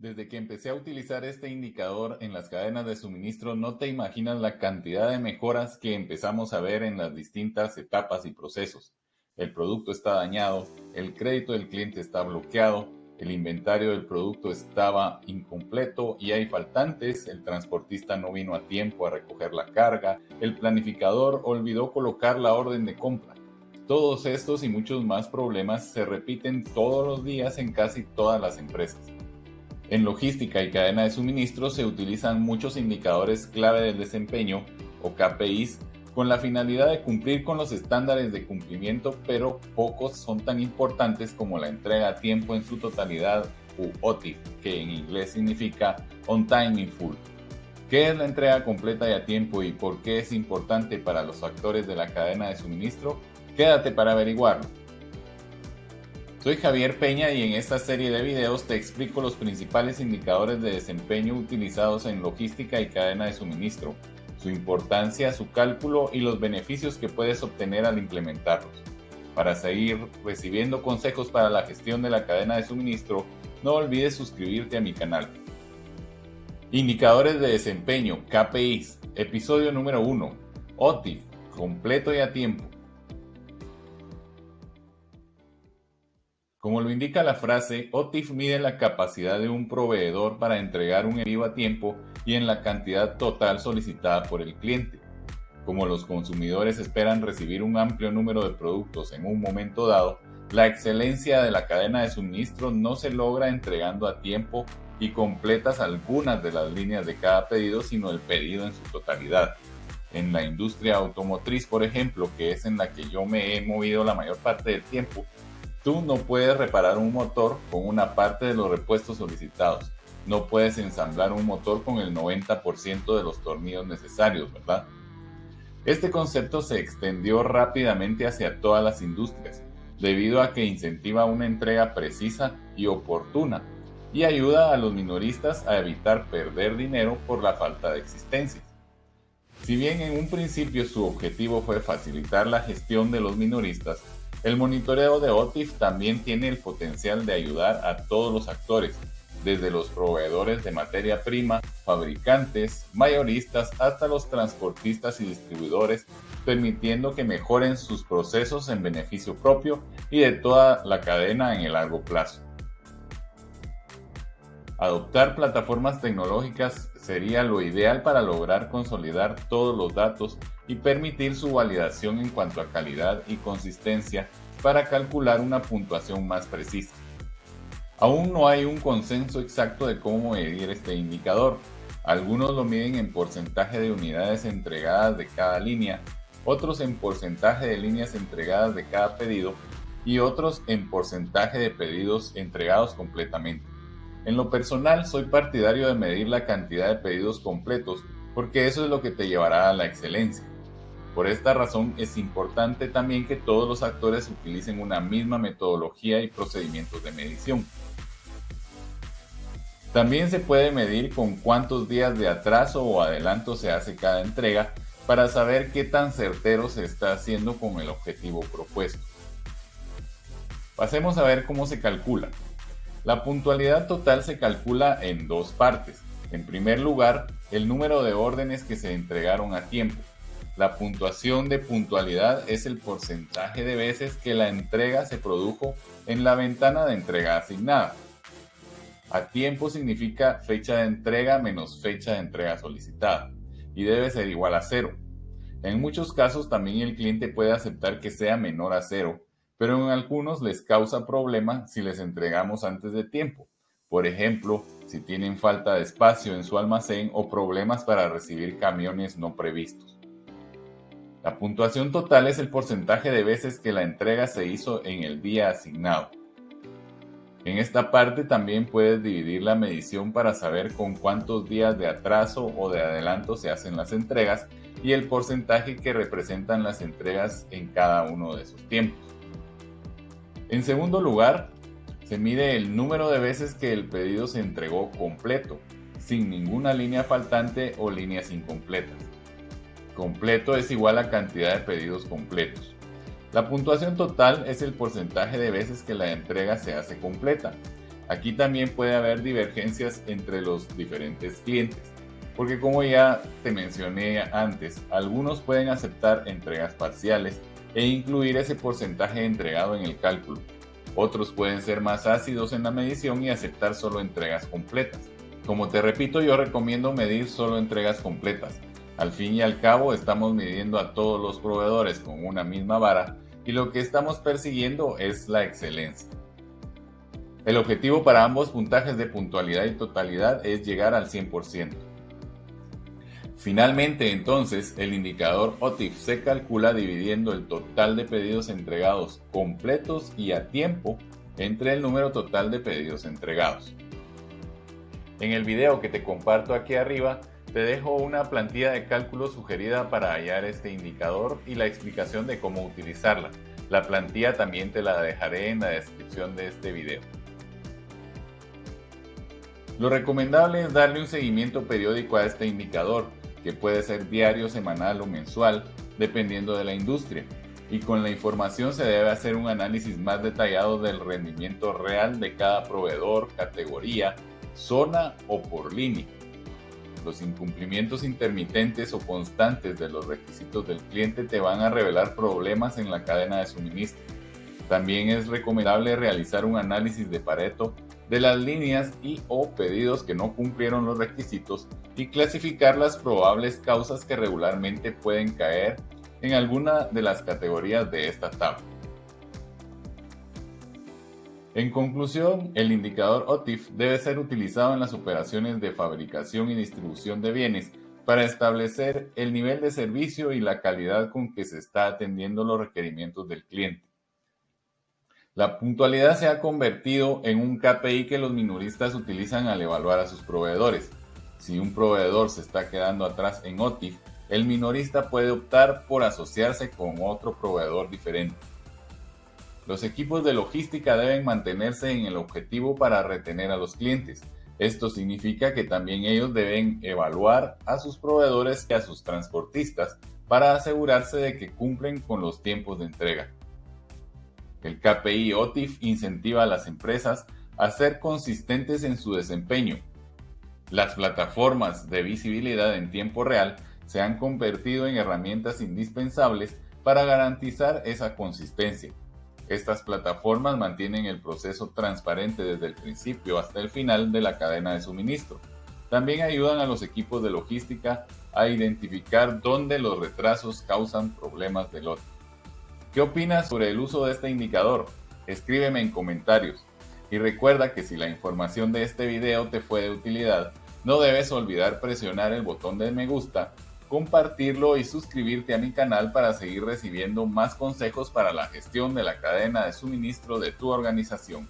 Desde que empecé a utilizar este indicador en las cadenas de suministro, no te imaginas la cantidad de mejoras que empezamos a ver en las distintas etapas y procesos. El producto está dañado, el crédito del cliente está bloqueado, el inventario del producto estaba incompleto y hay faltantes, el transportista no vino a tiempo a recoger la carga, el planificador olvidó colocar la orden de compra. Todos estos y muchos más problemas se repiten todos los días en casi todas las empresas. En logística y cadena de suministro se utilizan muchos indicadores clave del desempeño o KPIs con la finalidad de cumplir con los estándares de cumplimiento, pero pocos son tan importantes como la entrega a tiempo en su totalidad u OTIF, que en inglés significa On Time in Full. ¿Qué es la entrega completa y a tiempo y por qué es importante para los actores de la cadena de suministro? Quédate para averiguarlo. Soy Javier Peña y en esta serie de videos te explico los principales indicadores de desempeño utilizados en logística y cadena de suministro, su importancia, su cálculo y los beneficios que puedes obtener al implementarlos. Para seguir recibiendo consejos para la gestión de la cadena de suministro, no olvides suscribirte a mi canal. Indicadores de desempeño, KPIs, episodio número 1, OTIF, completo y a tiempo. Como lo indica la frase, OTIF mide la capacidad de un proveedor para entregar un envío a tiempo y en la cantidad total solicitada por el cliente. Como los consumidores esperan recibir un amplio número de productos en un momento dado, la excelencia de la cadena de suministro no se logra entregando a tiempo y completas algunas de las líneas de cada pedido, sino el pedido en su totalidad. En la industria automotriz, por ejemplo, que es en la que yo me he movido la mayor parte del tiempo, Tú no puedes reparar un motor con una parte de los repuestos solicitados. No puedes ensamblar un motor con el 90% de los tornillos necesarios, ¿verdad? Este concepto se extendió rápidamente hacia todas las industrias, debido a que incentiva una entrega precisa y oportuna y ayuda a los minoristas a evitar perder dinero por la falta de existencia. Si bien en un principio su objetivo fue facilitar la gestión de los minoristas, el monitoreo de OTIF también tiene el potencial de ayudar a todos los actores, desde los proveedores de materia prima, fabricantes, mayoristas hasta los transportistas y distribuidores, permitiendo que mejoren sus procesos en beneficio propio y de toda la cadena en el largo plazo. Adoptar plataformas tecnológicas sería lo ideal para lograr consolidar todos los datos y permitir su validación en cuanto a calidad y consistencia para calcular una puntuación más precisa. Aún no hay un consenso exacto de cómo medir este indicador. Algunos lo miden en porcentaje de unidades entregadas de cada línea, otros en porcentaje de líneas entregadas de cada pedido y otros en porcentaje de pedidos entregados completamente. En lo personal, soy partidario de medir la cantidad de pedidos completos porque eso es lo que te llevará a la excelencia. Por esta razón es importante también que todos los actores utilicen una misma metodología y procedimientos de medición. También se puede medir con cuántos días de atraso o adelanto se hace cada entrega para saber qué tan certero se está haciendo con el objetivo propuesto. Pasemos a ver cómo se calcula. La puntualidad total se calcula en dos partes. En primer lugar, el número de órdenes que se entregaron a tiempo. La puntuación de puntualidad es el porcentaje de veces que la entrega se produjo en la ventana de entrega asignada. A tiempo significa fecha de entrega menos fecha de entrega solicitada y debe ser igual a cero. En muchos casos también el cliente puede aceptar que sea menor a cero pero en algunos les causa problema si les entregamos antes de tiempo. Por ejemplo, si tienen falta de espacio en su almacén o problemas para recibir camiones no previstos. La puntuación total es el porcentaje de veces que la entrega se hizo en el día asignado. En esta parte también puedes dividir la medición para saber con cuántos días de atraso o de adelanto se hacen las entregas y el porcentaje que representan las entregas en cada uno de esos tiempos. En segundo lugar, se mide el número de veces que el pedido se entregó completo, sin ninguna línea faltante o líneas incompletas. Completo es igual a cantidad de pedidos completos. La puntuación total es el porcentaje de veces que la entrega se hace completa. Aquí también puede haber divergencias entre los diferentes clientes, porque como ya te mencioné antes, algunos pueden aceptar entregas parciales e incluir ese porcentaje entregado en el cálculo. Otros pueden ser más ácidos en la medición y aceptar solo entregas completas. Como te repito, yo recomiendo medir solo entregas completas. Al fin y al cabo, estamos midiendo a todos los proveedores con una misma vara y lo que estamos persiguiendo es la excelencia. El objetivo para ambos puntajes de puntualidad y totalidad es llegar al 100%. Finalmente, entonces, el indicador OTIF se calcula dividiendo el total de pedidos entregados completos y a tiempo entre el número total de pedidos entregados. En el video que te comparto aquí arriba, te dejo una plantilla de cálculo sugerida para hallar este indicador y la explicación de cómo utilizarla. La plantilla también te la dejaré en la descripción de este video. Lo recomendable es darle un seguimiento periódico a este indicador, que puede ser diario, semanal o mensual, dependiendo de la industria. Y con la información se debe hacer un análisis más detallado del rendimiento real de cada proveedor, categoría, zona o por línea. Los incumplimientos intermitentes o constantes de los requisitos del cliente te van a revelar problemas en la cadena de suministro. También es recomendable realizar un análisis de Pareto de las líneas y o pedidos que no cumplieron los requisitos y clasificar las probables causas que regularmente pueden caer en alguna de las categorías de esta tabla. En conclusión, el indicador OTIF debe ser utilizado en las operaciones de fabricación y distribución de bienes para establecer el nivel de servicio y la calidad con que se está atendiendo los requerimientos del cliente. La puntualidad se ha convertido en un KPI que los minoristas utilizan al evaluar a sus proveedores. Si un proveedor se está quedando atrás en OTIF, el minorista puede optar por asociarse con otro proveedor diferente. Los equipos de logística deben mantenerse en el objetivo para retener a los clientes. Esto significa que también ellos deben evaluar a sus proveedores y a sus transportistas para asegurarse de que cumplen con los tiempos de entrega. El KPI OTIF incentiva a las empresas a ser consistentes en su desempeño. Las plataformas de visibilidad en tiempo real se han convertido en herramientas indispensables para garantizar esa consistencia. Estas plataformas mantienen el proceso transparente desde el principio hasta el final de la cadena de suministro. También ayudan a los equipos de logística a identificar dónde los retrasos causan problemas de lote. ¿Qué opinas sobre el uso de este indicador? Escríbeme en comentarios. Y recuerda que si la información de este video te fue de utilidad, no debes olvidar presionar el botón de me gusta, compartirlo y suscribirte a mi canal para seguir recibiendo más consejos para la gestión de la cadena de suministro de tu organización.